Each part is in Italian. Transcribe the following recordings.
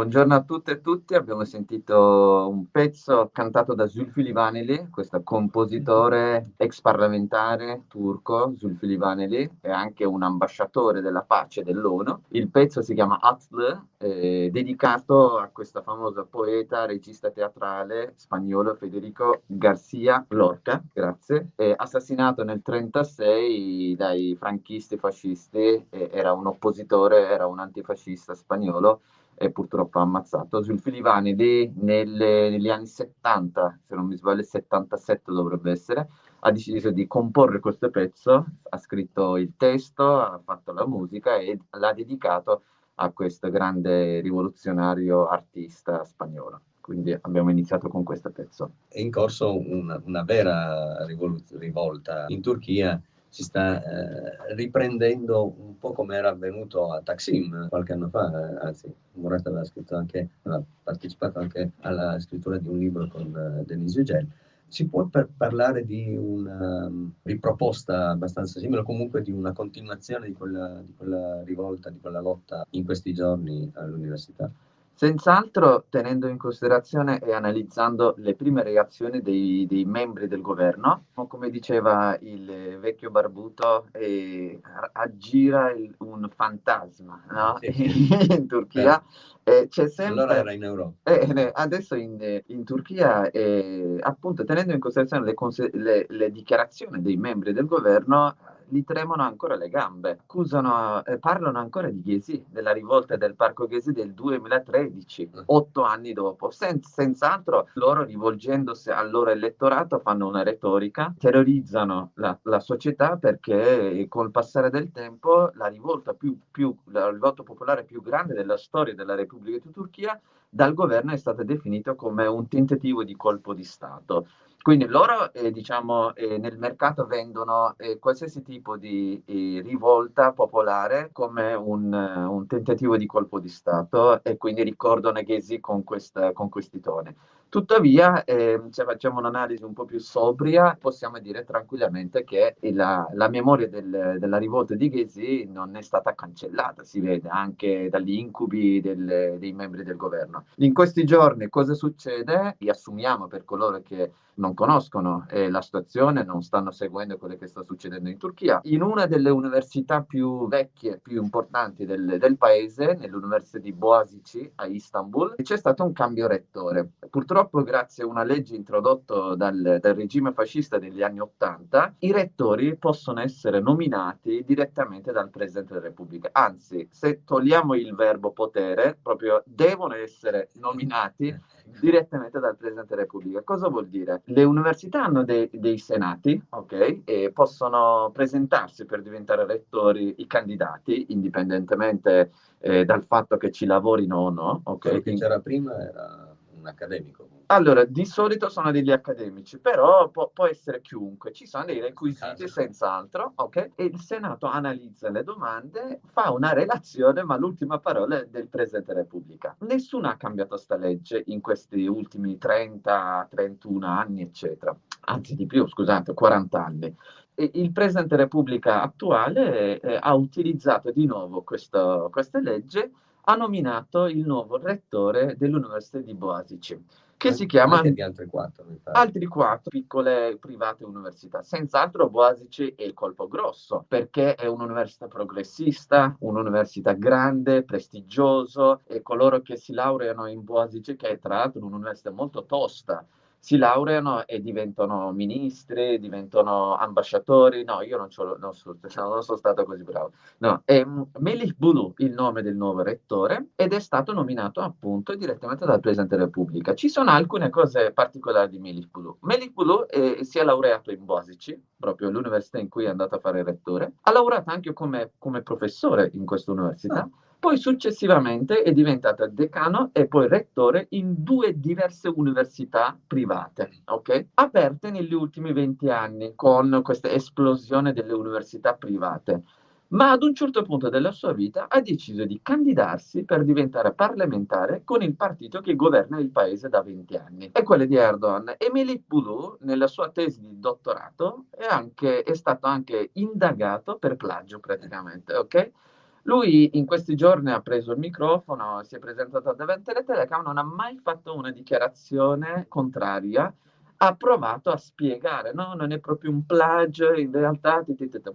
buongiorno a tutte e tutti. Abbiamo sentito un pezzo cantato da Zulfili Vaneli, questo compositore ex parlamentare turco, Zulfili Vaneli, è anche un ambasciatore della pace dell'ONU. Il pezzo si chiama Atl, eh, dedicato a questo famoso poeta, regista teatrale spagnolo Federico Garcia Lorca, grazie, eh, assassinato nel 1936 dai franchisti fascisti, eh, era un oppositore, era un antifascista spagnolo e purtroppo ammazzato. Sul Filivani lì nelle, negli anni 70, se non mi sbaglio 77 dovrebbe essere, ha deciso di comporre questo pezzo, ha scritto il testo, ha fatto la musica e l'ha dedicato a questo grande rivoluzionario artista spagnolo. Quindi abbiamo iniziato con questo pezzo. È in corso una, una vera rivolta in Turchia si sta eh, riprendendo un po' come era avvenuto a Taksim qualche anno fa, eh, anzi Murat aveva, scritto anche, aveva partecipato anche alla scrittura di un libro con eh, Denise Ugel. Si può per parlare di una um, riproposta abbastanza simile, o comunque di una continuazione di quella, di quella rivolta, di quella lotta in questi giorni all'università? Senz'altro tenendo in considerazione e analizzando le prime reazioni dei, dei membri del governo, come diceva il vecchio barbuto, eh, aggira il, un fantasma no? sì. in Turchia. Eh, c'è sempre... Allora era in Europa. Eh, adesso in, in Turchia, eh, appunto, tenendo in considerazione le, le, le dichiarazioni dei membri del governo, gli tremano ancora le gambe. Accusano, eh, parlano ancora di Ghesi, della rivolta del Parco Ghesi del 2013, mm. otto anni dopo. Sen- senz'altro loro, rivolgendosi al loro elettorato, fanno una retorica, terrorizzano la, la società perché col passare del tempo la rivolta più, più, la rivolta popolare più grande della storia della Repubblica di Turchia dal governo è stata definita come un tentativo di colpo di Stato. Quindi loro eh, diciamo, eh, nel mercato vendono eh, qualsiasi tipo di eh, rivolta popolare come un, un, tentativo di colpo di Stato e quindi ricordano Ghesi con, questa, con questi toni. Tuttavia, eh, se facciamo un'analisi un po' più sobria, possiamo dire tranquillamente che la, la memoria del, della rivolta di Ghesi non è stata cancellata, si vede anche dagli incubi del, dei membri del governo. In questi giorni cosa succede? Riassumiamo per coloro che non conoscono eh, la situazione, non stanno seguendo quello che sta succedendo in Turchia. In una delle università più vecchie, più importanti del, del paese, nell'Università di Boğaziçi a Istanbul, c'è stato un cambio rettore. Purtroppo purtroppo grazie a una legge introdotta dal, dal, regime fascista degli anni Ottanta, i rettori possono essere nominati direttamente dal Presidente della Repubblica. Anzi, se togliamo il verbo potere, proprio devono essere nominati direttamente dal Presidente della Repubblica. Cosa vuol dire? Le università hanno dei, dei senati, ok? E possono presentarsi per diventare rettori i candidati, indipendentemente eh, dal fatto che ci lavorino o no, ok? Quello che c'era prima era un accademico. Allora, di solito sono degli accademici, però può, può essere chiunque, ci sono dei requisiti senz'altro, ok? E il Senato analizza le domande, fa una relazione, ma l'ultima parola è del Presidente della Repubblica. Nessuno ha cambiato sta legge in questi ultimi 30, 31 anni, eccetera. Anzi di più, scusate, 40 anni il Presidente Repubblica attuale eh, ha utilizzato di nuovo questo, questa legge ha nominato il nuovo rettore dell'Università di Boasici, che si chiama... Altri quattro, altri quattro piccole private università. Senz'altro Boasici è il colpo grosso, perché è un'università progressista, un'università grande, prestigioso, e coloro che si laureano in Boasici, che è tra l'altro un'università molto tosta, si laureano e diventano ministri, diventano ambasciatori. No, io non, non, so, non sono stato così bravo. No, è Melih Bulu il nome del nuovo rettore ed è stato nominato appunto direttamente dal Presidente della Repubblica. Ci sono alcune cose particolari di Melih Bulu. Melih Bulu è, si è laureato in Boasici, proprio l'università in cui è andato a fare il rettore. Ha lavorato anche come, come professore in questa università. Ah poi successivamente è diventato decano e poi rettore in due diverse università private, ok? Aperte negli ultimi 20 anni con questa esplosione delle università private. Ma ad un certo punto della sua vita ha deciso di candidarsi per diventare parlamentare con il partito che governa il paese da 20 anni. È quello di Erdogan. E Melih nella sua tesi di dottorato, è, anche, è stato anche indagato per plagio praticamente, ok? Lui in questi giorni ha preso il microfono, si è presentato davanti alle telecamere, non ha mai fatto una dichiarazione contraria ha provato a spiegare, no, non è proprio un plagio, in realtà,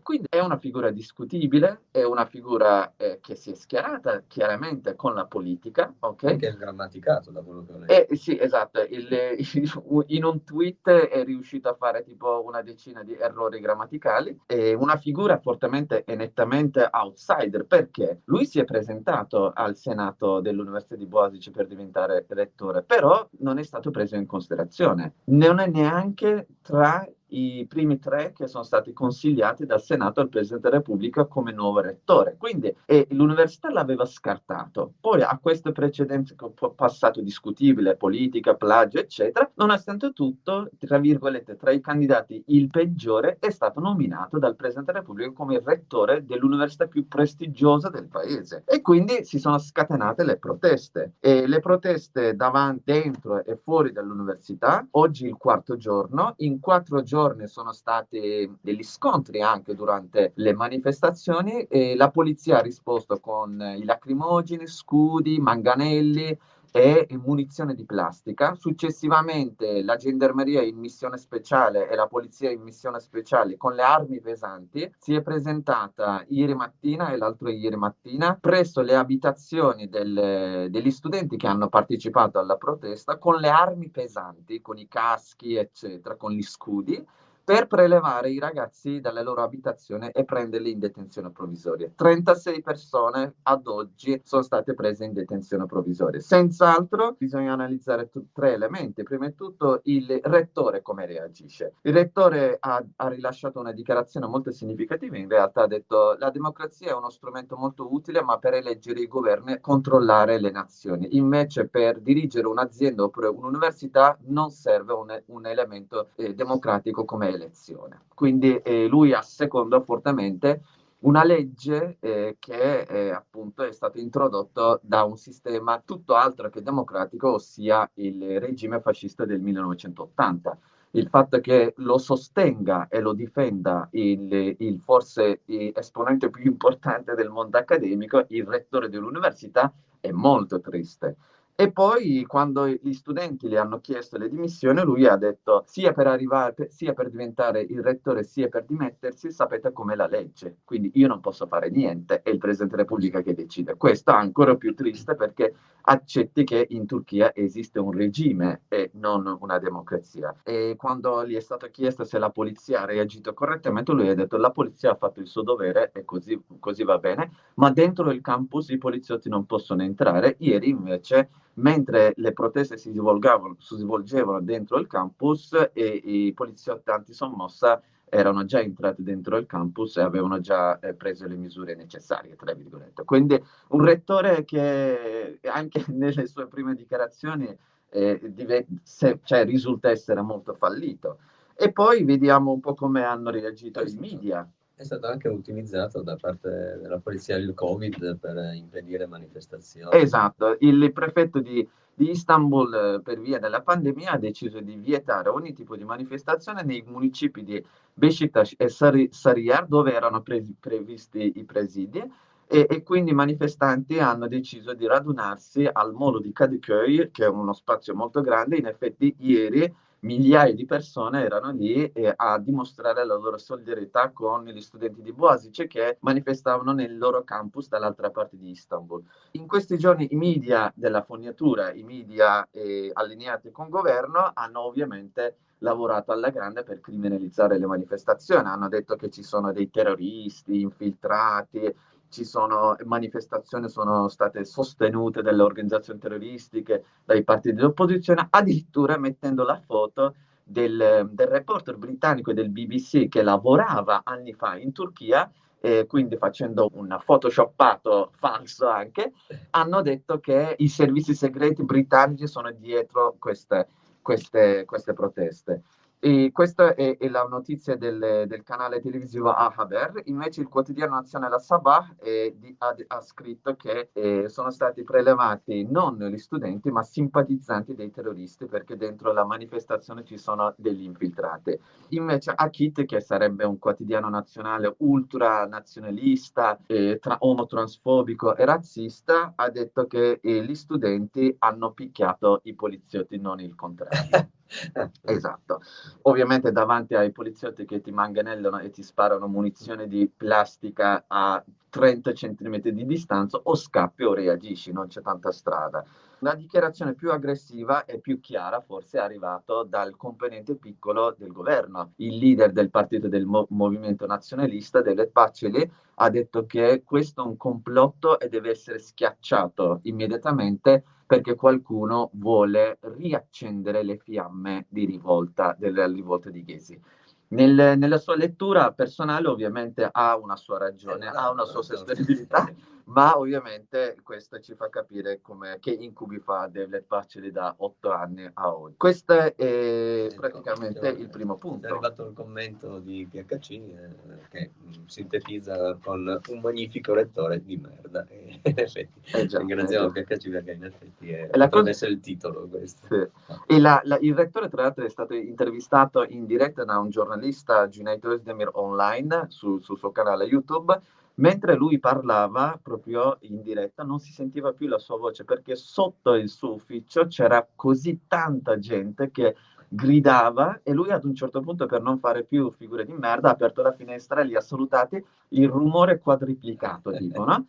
quindi è una figura discutibile, è una figura eh, che si è schierata chiaramente con la politica, ok? Anche il grammaticato da quello che ho letto. Eh, sì, esatto, il, in un tweet è riuscito a fare tipo una decina di errori grammaticali, è una figura fortemente e nettamente outsider, perché lui si è presentato al Senato dell'Università di Boasici per diventare rettore, però non è stato preso in considerazione. Ne non è neanche tra i primi tre che sono stati consigliati dal Senato al Presidente della Repubblica come nuovo rettore. Quindi eh, l'università l'aveva scartato. Poi a queste precedenze passato discutibile, politica, plagio, eccetera, nonostante tutto, tra virgolette, tra i candidati il peggiore è stato nominato dal Presidente della Repubblica come rettore dell'università più prestigiosa del paese. E quindi si sono scatenate le proteste. E le proteste davanti, dentro e fuori dall'università, oggi il quarto giorno, in quattro giorni giorni sono stati degli scontri anche durante le manifestazioni e la polizia ha risposto con i lacrimogeni, scudi, manganelli, e munizione di plastica. Successivamente la gendarmeria in missione speciale e la polizia in missione speciale con le armi pesanti si è presentata ieri mattina e l'altro ieri mattina presso le abitazioni del, degli studenti che hanno partecipato alla protesta con le armi pesanti, con i caschi, eccetera, con gli scudi per prelevare i ragazzi dalle loro abitazioni e prenderli in detenzione provvisoria. 36 persone ad oggi sono state prese in detenzione provvisoria. Senz'altro bisogna analizzare t- tre elementi. Prima di tutto il rettore come reagisce. Il rettore ha, ha rilasciato una dichiarazione molto significativa, in realtà ha detto la democrazia è uno strumento molto utile ma per eleggere i governi e controllare le nazioni. Invece per dirigere un'azienda oppure un'università non serve un, un elemento eh, democratico come elezione. Quindi eh, lui asseconda fortemente una legge eh, che eh, appunto è stato introdotto da un sistema tutto altro che democratico, ossia il regime fascista del 1980. Il fatto che lo sostenga e lo difenda il, il forse esponente più importante del mondo accademico, il rettore dell'università, è molto triste. E poi quando gli studenti le hanno chiesto le dimissioni, lui ha detto sia per arrivare, sia per diventare il rettore, sia per dimettersi, sapete com'è la legge. Quindi io non posso fare niente, è il Presidente della Repubblica che decide. Questo è ancora più triste perché accetti che in Turchia esiste un regime non una democrazia. E quando gli è stato chiesto se la polizia ha reagito correttamente, lui ha detto la polizia ha fatto il suo dovere e così, così va bene, ma dentro il campus i poliziotti non possono entrare. Ieri invece mentre le proteste si svolgevano, si svolgevano dentro il campus e i poliziotti antisommossa erano già entrati dentro il campus e avevano già eh, preso le misure necessarie, tra virgolette. Quindi un rettore che anche nelle sue prime dichiarazioni eh, dive- se, cioè, risulta essere molto fallito. E poi vediamo un po' come hanno reagito i media. È stato anche utilizzato da parte della polizia il Covid per impedire manifestazioni. Esatto, il prefetto di, di Istanbul per via della pandemia ha deciso di vietare ogni tipo di manifestazione nei municipi di Beşiktaş e Sarıyer dove erano pre- previsti i presidi e, e, quindi i manifestanti hanno deciso di radunarsi al molo di Kadıköy che è uno spazio molto grande, in effetti ieri migliaia di persone erano lì eh, a dimostrare la loro solidarietà con gli studenti di Boasice che manifestavano nel loro campus dall'altra parte di Istanbul. In questi giorni i media della fognatura, i media eh, allineati con il governo, hanno ovviamente lavorato alla grande per criminalizzare le manifestazioni, hanno detto che ci sono dei terroristi infiltrati, ci sono manifestazioni sono state sostenute dalle organizzazioni terroristiche, dai partiti dell'opposizione, addirittura mettendo la foto del, del reporter britannico del BBC che lavorava anni fa in Turchia eh, quindi facendo un photoshoppato falso anche, hanno detto che i servizi segreti britannici sono dietro queste, queste, queste proteste. E questa è, è, la notizia del, del, canale televisivo Ahaber. Invece il quotidiano nazionale Sabah eh, di, ha, ha, scritto che eh, sono stati prelevati non gli studenti ma simpatizzanti dei terroristi perché dentro la manifestazione ci sono degli infiltrati. Invece Akit, che sarebbe un quotidiano nazionale ultranazionalista, eh, tra, omotransfobico e razzista, ha detto che eh, gli studenti hanno picchiato i poliziotti, non il contrario. esatto. Ovviamente davanti ai poliziotti che ti manganellano e ti sparano munizione di plastica a 30 cm di distanza o scappi o reagisci, non c'è tanta strada. La dichiarazione più aggressiva e più chiara forse è arrivata dal componente piccolo del governo. Il leader del partito del Mo- movimento nazionalista, David Paceli, ha detto che questo è un complotto e deve essere schiacciato immediatamente perché qualcuno vuole riaccendere le fiamme di rivolta, della rivolta di Ghesi. Nel, nella sua lettura personale ovviamente ha una sua ragione, ha una sua sostenibilità, ma ovviamente questo ci fa capire come, che incubi fa David Paceli da otto anni a oggi. Questo è ecco, praticamente il primo punto. È arrivato il commento di PHC eh, che mm, sintetizza con un magnifico rettore di merda. E, in effetti, eh già, ringraziamo eh PHC perché in effetti è, potrebbe cosa... essere il titolo questo. Sì. E la, la, il rettore tra l'altro è stato intervistato in diretta da un giornalista, Junaid Özdemir Online, sul, sul suo canale YouTube, Mentre lui parlava proprio in diretta non si sentiva più la sua voce perché sotto il suo ufficio c'era così tanta gente che gridava e lui ad un certo punto per non fare più figure di merda ha aperto la finestra e li ha salutati il rumore quadriplicato tipo no?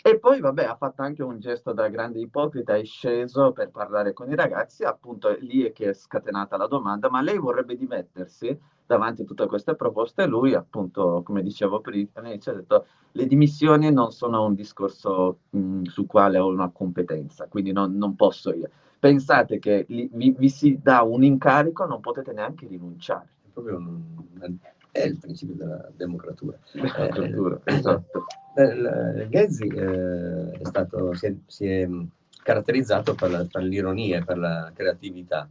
E poi, vabbè, ha fatto anche un gesto da grande ipocrita, è sceso per parlare con i ragazzi, appunto lì è che è scatenata la domanda, ma lei vorrebbe dimettersi davanti a tutte queste proposte? Lui, appunto, come dicevo prima, ci ha detto, le dimissioni non sono un discorso mh, su quale ho una competenza, quindi non, non posso io. Pensate che li, vi, vi, si dà un incarico, non potete neanche rinunciare. È proprio un, è il principio della democratura. democratura eh, esatto. Eh, Ghezzi eh, è stato, si, è, si è caratterizzato per, la, per, l'ironia e per la creatività.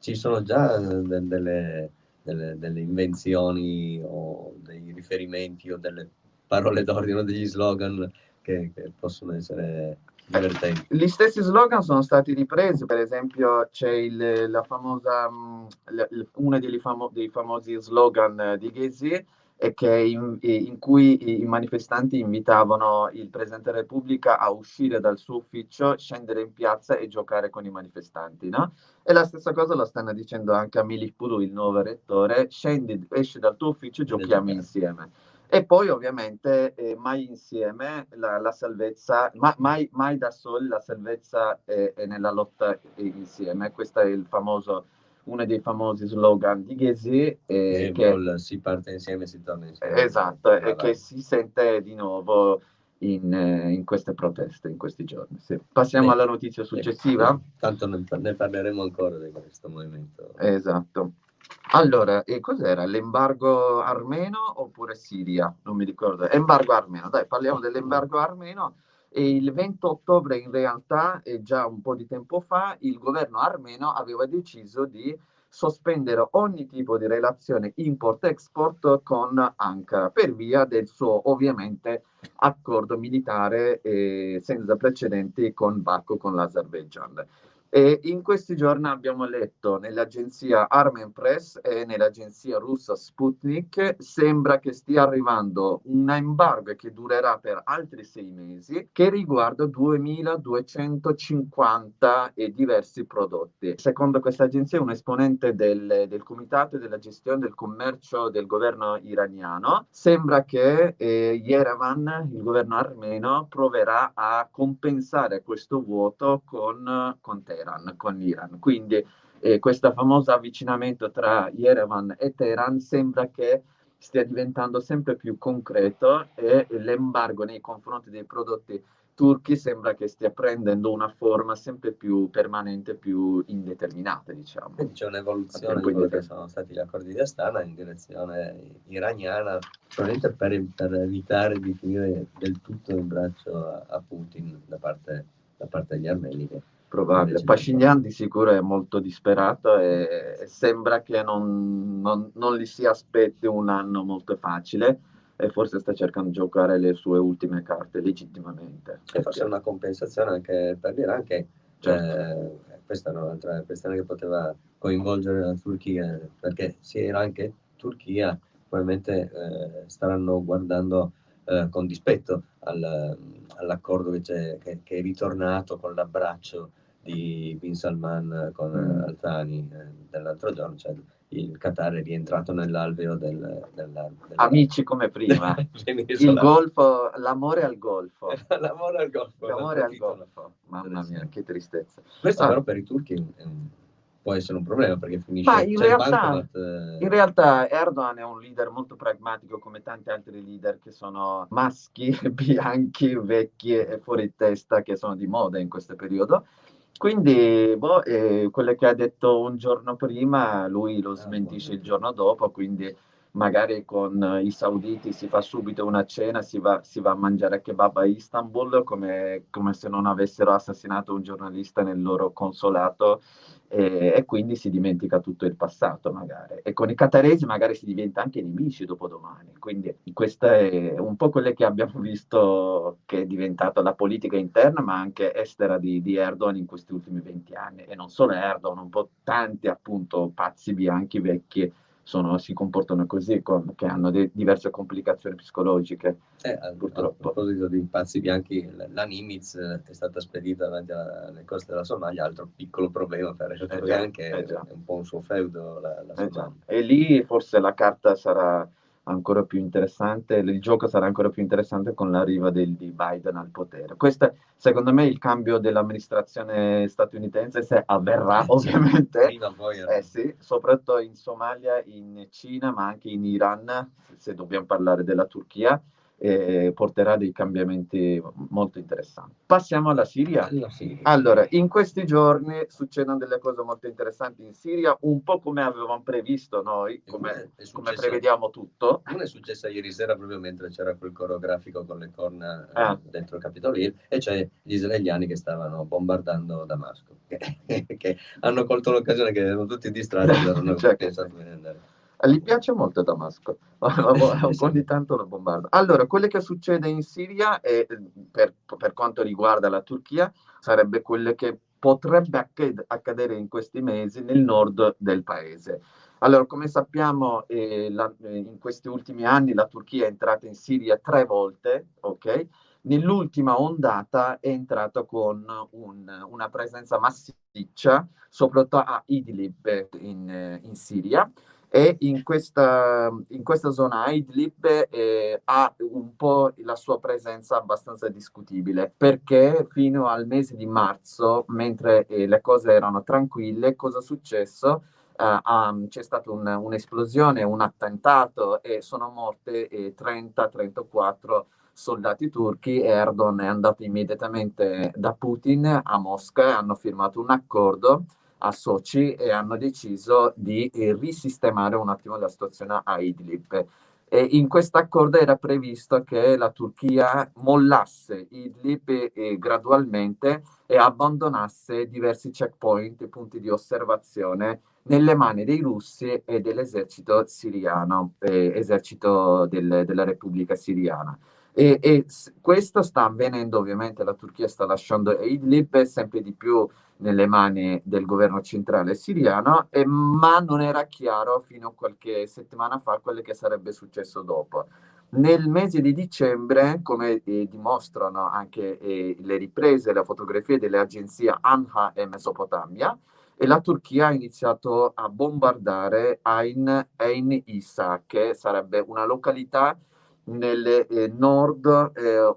Ci sono già de, delle, delle, delle, invenzioni o dei riferimenti o delle parole d'ordine o degli slogan che, che possono essere divertenti. Gli stessi slogan sono stati ripresi, per esempio c'è il, la famosa, mm, uno dei, famo, dei famosi slogan di Ghesi, che in, in, cui i manifestanti invitavano il Presidente della Repubblica a uscire dal suo ufficio, scendere in piazza e giocare con i manifestanti. No? E la stessa cosa lo stanno dicendo anche a Milif Puru, il nuovo rettore, scendi, esci dal tuo ufficio e giochiamo insieme. E poi ovviamente eh, mai insieme la, la salvezza, ma, mai, mai, da soli la salvezza è, è nella lotta insieme. Questo è il famoso, uno dei famosi slogan di Ghesi. Eh, che, si parte insieme, si torna insieme. Esatto, e che si sente di nuovo in, in, queste proteste in questi giorni. Sì. Passiamo Beh, alla notizia successiva. Tanto ne, ne parleremo ancora di questo movimento. Esatto. Allora, e cos'era? L'embargo armeno oppure Siria? Non mi ricordo. Embargo armeno, dai, parliamo dell'embargo armeno. E il 20 ottobre, in realtà, e già un po' di tempo fa, il governo armeno aveva deciso di sospendere ogni tipo di relazione import-export con Ankara per via del suo, ovviamente, accordo militare eh, senza precedenti con Baku, con l'Azerbaijan. E in questi giorni abbiamo letto nell'agenzia Armen Press e nell'agenzia russa Sputnik, sembra che stia arrivando un embargo che durerà per altri sei mesi, che riguarda 2250 e diversi prodotti. Secondo questa agenzia, un esponente del, del Comitato della gestione del commercio del governo iraniano, sembra che eh, Yerevan, il governo armeno, proverà a compensare questo vuoto con, con Teheran, con l'Iran. Quindi eh, questo famoso avvicinamento tra Yerevan e Teheran sembra che stia diventando sempre più concreto e l'embargo nei confronti dei prodotti turchi sembra che stia prendendo una forma sempre più permanente, più indeterminata, diciamo. C'è un'evoluzione di quelli che sono stati gli accordi di Astana in direzione iraniana, probabilmente per, per evitare di finire del tutto in braccio a, a Putin da parte, da parte degli armeni che Probabile. Pashinyan di sicuro è molto disperato e, e sembra che non, non, non, gli si aspetti un anno molto facile e forse sta cercando di giocare le sue ultime carte legittimamente. E forse è una compensazione anche per l'Iran che certo. eh, questa è un'altra questione che poteva coinvolgere la Turchia perché sia Iran che Turchia probabilmente eh, staranno guardando eh, con dispetto al, all'accordo che, che, che, è ritornato con l'abbraccio di Bin Salman con mm. Altani eh, dell'altro giorno, cioè il Qatar è rientrato nell'alveo del, della, della... Amici come prima, il golfo, l'amore al golfo. l'amore al golfo. L'amore al golfo. Mamma mia, che tristezza. Questo ah. però per i turchi è un può essere un problema perché finisce Ma in, realtà, eh... in realtà Erdogan è un leader molto pragmatico come tanti altri leader che sono maschi, bianchi, vecchi e fuori testa che sono di moda in questo periodo. Quindi, boh, eh, quello che ha detto un giorno prima, lui lo ah, smentisce il giorno dopo, quindi magari con i sauditi si fa subito una cena, si va, si va a mangiare kebab a Istanbul come, come, se non avessero assassinato un giornalista nel loro consolato e, e, quindi si dimentica tutto il passato magari. E con i cataresi magari si diventa anche nemici dopo domani. Quindi questo è un po' quello che abbiamo visto che è diventato la politica interna ma anche estera di, di Erdogan in questi ultimi 20 anni. E non solo Erdogan, un po' tanti appunto pazzi bianchi vecchi sono, si comportano così, con, che hanno de- diverse complicazioni psicologiche. Eh, purtroppo. A proposito di pazzi bianchi, la Nimitz è stata spedita davanti alle coste della Somalia, altro piccolo problema per eh che eh è un po' un suo feudo la, la eh. E lì forse la carta sarà ancora più interessante, il gioco sarà ancora più interessante con l'arrivo del, di Biden al potere. Questo secondo me il cambio dell'amministrazione statunitense, se avverrà ovviamente, poi, eh. eh sì, soprattutto in Somalia, in Cina, ma anche in Iran, se dobbiamo parlare della Turchia, eh, porterà dei cambiamenti molto interessanti. Passiamo alla Siria. alla Siria. Allora, in questi giorni succedono delle cose molto interessanti in Siria, un po' come avevamo previsto noi, come, come prevediamo tutto. Una è successa ieri sera proprio mentre c'era quel coreografico con le corna eh, ah. dentro il Capitolino e c'è gli israeliani che stavano bombardando Damasco, che, hanno colto l'occasione che erano tutti distratti non cioè, pensato di andare. Gli piace molto Damasco, di tanto lo bombarda. Allora, quello che succede in Siria, e per, per quanto riguarda la Turchia, sarebbe quello che potrebbe accadere in questi mesi nel nord del paese. Allora, come sappiamo, eh, la, eh, in questi ultimi anni la Turchia è entrata in Siria tre volte, ok? Nell'ultima ondata è entrata con un, una presenza massiccia, soprattutto a Idlib in, in Siria, e in questa, in questa zona Idlib eh, ha un po' la sua presenza abbastanza discutibile perché fino al mese di marzo, mentre eh, le cose erano tranquille, cosa è successo? Uh, c'è stata un, un'esplosione, un attentato e sono morte eh, 30-34 soldati turchi. Erdogan è andato immediatamente da Putin a Mosca e hanno firmato un accordo a Sochi e hanno deciso di eh, risistemare un attimo la situazione a Idlib. E in questo accordo era previsto che la Turchia mollasse Idlib eh, gradualmente e abbandonasse diversi checkpoint, punti di osservazione, nelle mani dei russi e dell'esercito siriano, eh, esercito del, della Repubblica Siriana. E, e, questo sta avvenendo, ovviamente la Turchia sta lasciando Idlib sempre di più nelle mani del governo centrale siriano, eh, ma non era chiaro fino a qualche settimana fa quello che sarebbe successo dopo. Nel mese di dicembre, come eh, dimostrano anche eh, le riprese, le fotografie delle agenzie ANHA e Mesopotamia, e la Turchia ha iniziato a bombardare Ain, Ain Issa, che sarebbe una località nel eh, nord eh,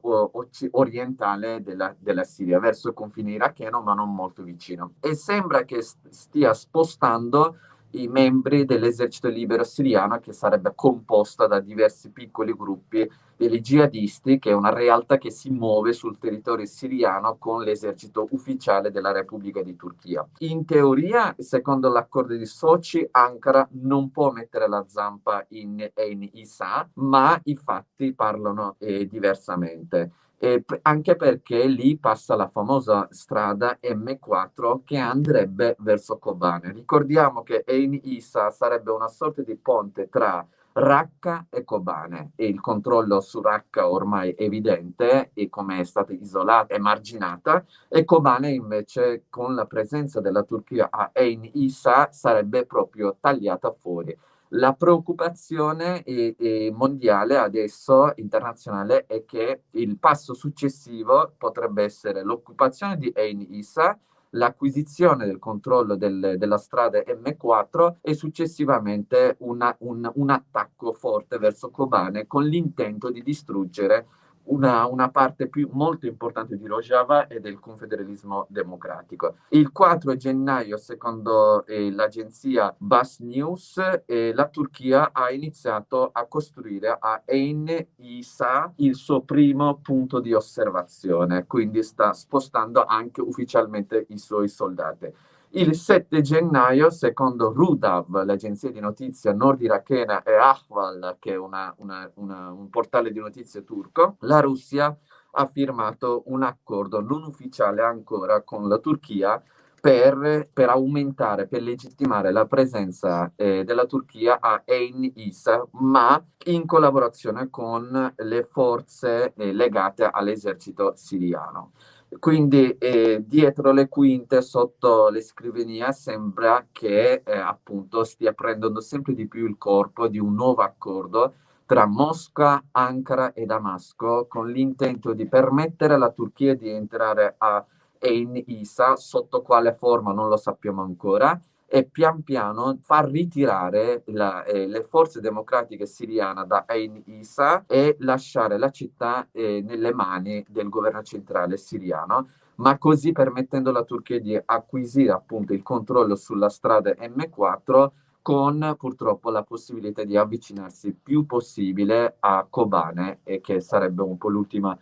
orientale della, della, Siria, verso il confine iracheno, ma non molto vicino. E sembra che stia spostando i membri dell'esercito libero siriano, che sarebbe composta da diversi piccoli gruppi degli jihadisti, che è una realtà che si muove sul territorio siriano con l'esercito ufficiale della Repubblica di Turchia. In teoria, secondo l'accordo di Sochi, Ankara non può mettere la zampa in, in Isa, ma i fatti parlano eh, diversamente. eh, anche perché lì passa la famosa strada M4 che andrebbe verso Kobane. Ricordiamo che Ein Isa sarebbe una sorta di ponte tra Raqqa e Kobane e il controllo su Raqqa ormai è evidente e come è stata isolata e marginata e Kobane invece con la presenza della Turchia a Ein Isa sarebbe proprio tagliata fuori. La preoccupazione eh, eh, mondiale adesso, internazionale, è che il passo successivo potrebbe essere l'occupazione di Ein Isa, l'acquisizione del controllo del, della strada M4 e successivamente una, un, un attacco forte verso Kobane con l'intento di distruggere una, una, parte più, molto importante di Rojava e del confederalismo democratico. Il 4 gennaio, secondo eh, l'agenzia Bas News, eh, la Turchia ha iniziato a costruire a Ein Isa il suo primo punto di osservazione, quindi sta spostando anche ufficialmente i suoi soldati. Il 7 gennaio, secondo Rudav, l'agenzia di notizie nord-irachena, e Ahval, che è una, una, una, un portale di notizie turco, la Russia ha firmato un accordo non ufficiale ancora con la Turchia per, per aumentare, per legittimare la presenza eh, della Turchia a Ein Isa, ma in collaborazione con le forze eh, legate all'esercito siriano. Quindi eh, dietro le quinte, sotto le scrivanie, sembra che eh, appunto stia prendendo sempre di più il corpo di un nuovo accordo tra Mosca, Ankara e Damasco con l'intento di permettere alla Turchia di entrare a Ein Isa, sotto quale forma non lo sappiamo ancora, e pian piano far ritirare la, eh, le forze democratiche siriane da Ain Isa e lasciare la città eh, nelle mani del governo centrale siriano, ma così permettendo alla Turchia di acquisire appunto il controllo sulla strada M4 con purtroppo la possibilità di avvicinarsi più possibile a Kobane, e che sarebbe un po' l'ultima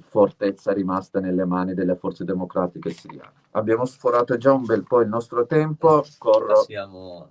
fortezza rimasta nelle mani delle forze democratiche siriane. Abbiamo sforato già un bel po' il nostro tempo, corro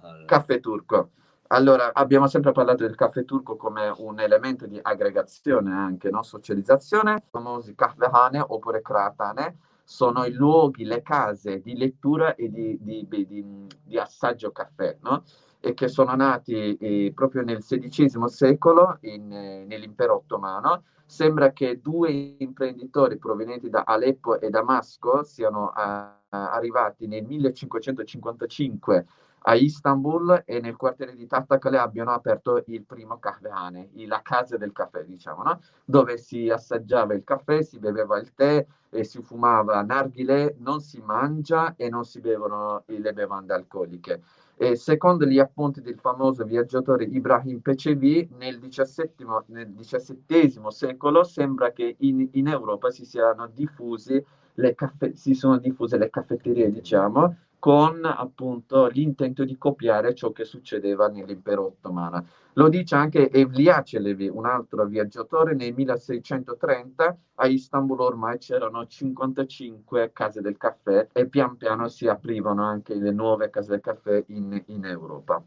al... caffè turco. Allora, abbiamo sempre parlato del caffè turco come un elemento di aggregazione anche, no? socializzazione, i famosi kahvehane oppure kratane, sono i luoghi, le case di lettura e di, di, di, di assaggio caffè, no? e che sono nati eh, proprio nel XVI secolo in, eh, nell'impero ottomano Sembra che due imprenditori provenienti da Aleppo e Damasco siano uh, arrivati nel 1555 a Istanbul e nel quartiere di Tattakale abbiano aperto il primo kahvehane, la casa del caffè, diciamo, no? dove si assaggiava il caffè, si beveva il tè e si fumava narghile, non si mangia e non si bevono le bevande alcoliche. E secondo gli appunti del famoso viaggiatore Ibrahim Pecevi, nel XVII, secolo sembra che in, in Europa si siano diffusi le caffè, si sono diffuse le caffetterie, diciamo, con appunto l'intento di copiare ciò che succedeva nell'impero ottomano. Lo dice anche Evliya Celebi, un altro viaggiatore, nel 1630 a Istanbul ormai c'erano 55 case del caffè e pian piano si aprivano anche le nuove case del caffè in, in Europa.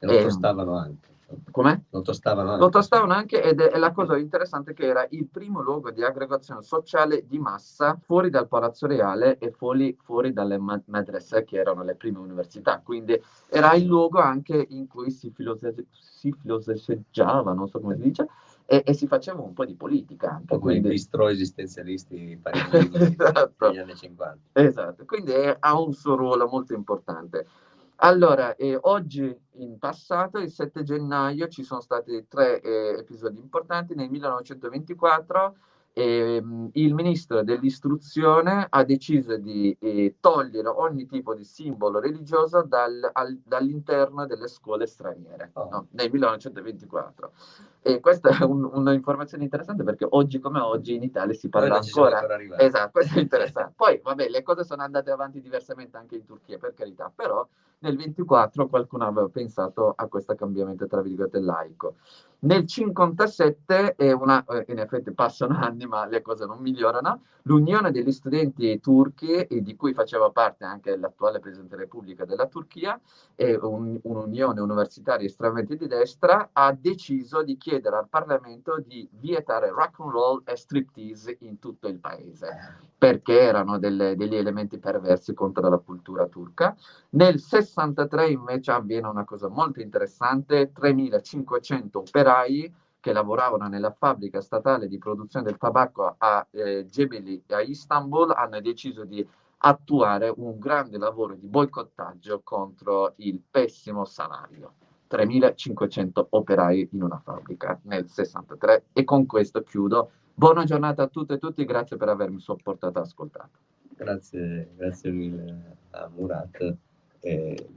E lo costavano anche. Come? Lo tostavano anche. Lo tostavano anche ed è, è, la cosa interessante che era il primo luogo di aggregazione sociale di massa fuori dal Palazzo Reale e fuori, fuori dalle madrase che erano le prime università. Quindi era il luogo anche in cui si, filose- si filosofeggiava, non so come si dice, e, e, si faceva un po' di politica. Anche, come quindi... i bistro esistenzialisti parigini esatto. negli anni 50. Esatto, quindi è, ha un suo ruolo molto importante. Allora, eh, oggi in passato, il 7 gennaio, ci sono stati tre eh, episodi importanti. Nel 1924 eh, il ministro dell'istruzione ha deciso di eh, togliere ogni tipo di simbolo religioso dal, al, dall'interno delle scuole straniere oh. no? nel 1924. E questa è un, un'informazione interessante perché oggi come oggi in Italia si parla ancora. ancora esatto, questo è interessante. Poi, vabbè, le cose sono andate avanti diversamente anche in Turchia, per carità, però nel 24 qualcuno aveva pensato a questo cambiamento, tra virgolette, laico. Nel 57, e una, eh, in effetti passano anni ma le cose non migliorano, l'Unione degli studenti turchi, di cui faceva parte anche l'attuale Presidente della Repubblica della Turchia, e un, un'unione universitaria estremamente di destra, ha deciso di chiedere chiedere al Parlamento di vietare rock and roll e striptease in tutto il paese, perché erano delle, degli elementi perversi contro la cultura turca. Nel 63 invece avviene una cosa molto interessante, 3500 operai che lavoravano nella fabbrica statale di produzione del tabacco a eh, Gebeli a Istanbul hanno deciso di attuare un grande lavoro di boicottaggio contro il pessimo salario. 3.500 operai in una fabbrica nel 63 e con questo chiudo. Buona giornata a tutte e tutti, grazie per avermi sopportato e ascoltato. Grazie, grazie mille a Murat. E.